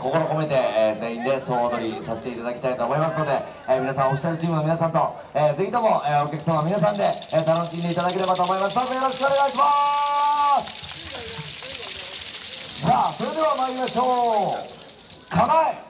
心込めて、えー全員で総踊りさせていただきたいと思いますので、えー皆さんオフィシャルチームの皆さんと、えーぜひとも、えーお客様皆さんで、えー楽しんでいただければと思います。どうぞよろしくお願いします。さあそれでは参りましょう。構え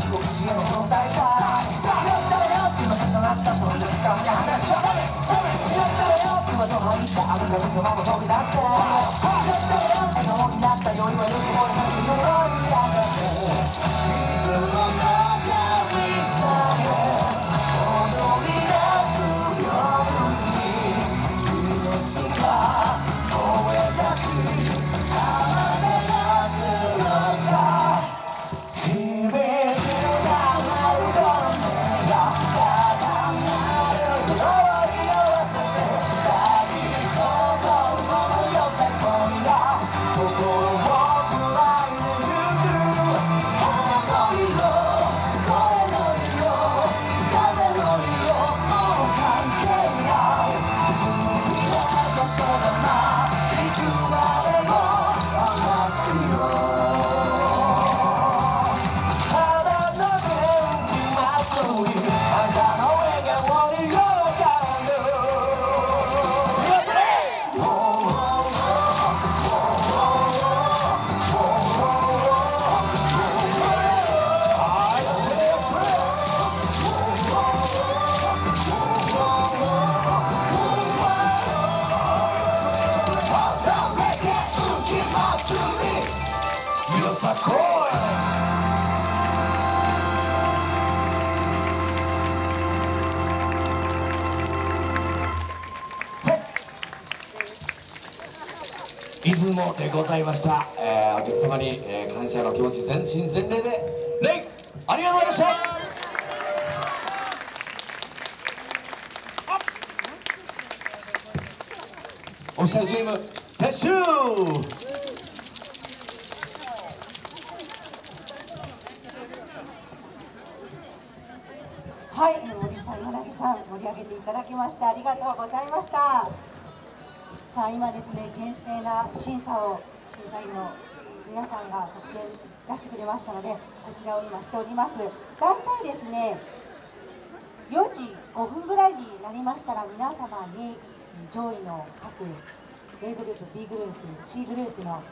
さ。こい出雲でござい。ました、えーお客様に、えー感謝の気持ち全身全霊で礼ありがとうございました。オフィシャルチーム撤収はい、森さん、柳さん、盛り上げていただきましてありがとうございました。さあ、今ですね、厳正な審査を審査員の皆さんが得点出してくれましたのでこちらを今しております大体ですね4時5分ぐらいになりましたら皆様に上位の各 A グループ B グループ C グループの